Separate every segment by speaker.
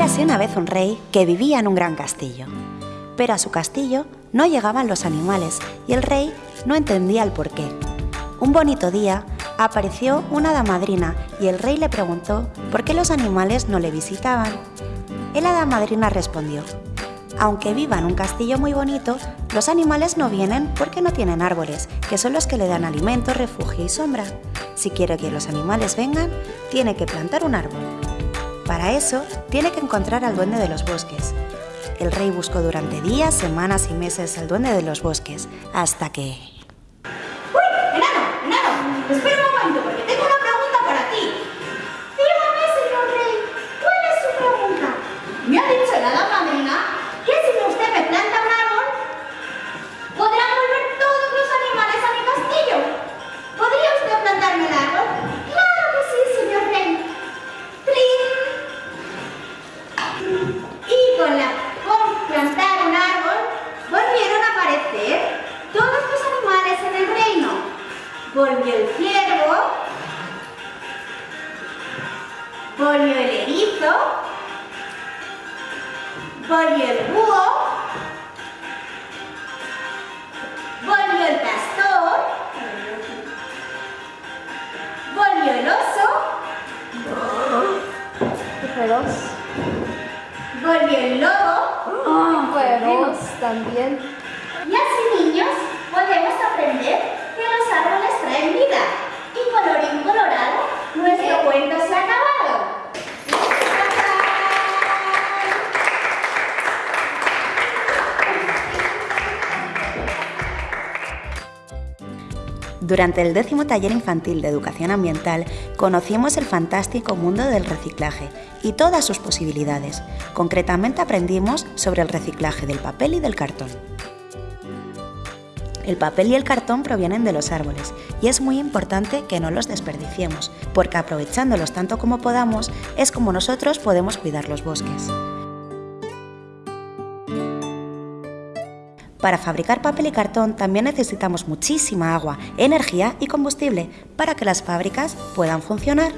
Speaker 1: Érase una vez un rey que vivía en un gran castillo. Pero a su castillo no llegaban los animales y el rey no entendía el porqué. Un bonito día apareció una hada madrina y el rey le preguntó por qué los animales no le visitaban. El hada madrina respondió, aunque viva en un castillo muy bonito, los animales no vienen porque no tienen árboles, que son los que le dan alimento, refugio y sombra. Si quiere que los animales vengan, tiene que plantar un árbol. Para eso, tiene que encontrar al duende de los bosques. El rey buscó durante días, semanas y meses al duende de los bosques, hasta que...
Speaker 2: ¡Uy! ¡Enano! ¡Enano! ¡Espera Volvió el ciervo, volvió el erizo, volvió el búho, volvió el castor, volvió el oso,
Speaker 3: Feroz.
Speaker 2: volvió el lobo,
Speaker 3: Ah, feroz también.
Speaker 2: Y así, niños, podemos aprender
Speaker 1: Durante el décimo taller infantil de educación ambiental conocimos el fantástico mundo del reciclaje y todas sus posibilidades. Concretamente aprendimos sobre el reciclaje del papel y del cartón. El papel y el cartón provienen de los árboles y es muy importante que no los desperdiciemos, porque aprovechándolos tanto como podamos es como nosotros podemos cuidar los bosques. Para fabricar papel y cartón también necesitamos muchísima agua, energía y combustible para que las fábricas puedan funcionar.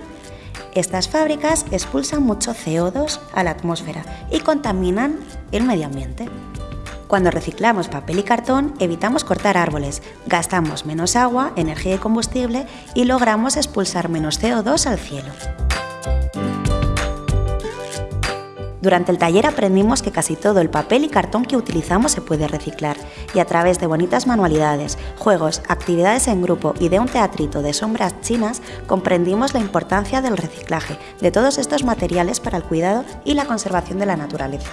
Speaker 1: Estas fábricas expulsan mucho CO2 a la atmósfera y contaminan el medio ambiente. Cuando reciclamos papel y cartón evitamos cortar árboles, gastamos menos agua, energía y combustible y logramos expulsar menos CO2 al cielo. Durante el taller aprendimos que casi todo el papel y cartón que utilizamos se puede reciclar y a través de bonitas manualidades, juegos, actividades en grupo y de un teatrito de sombras chinas comprendimos la importancia del reciclaje de todos estos materiales para el cuidado y la conservación de la naturaleza.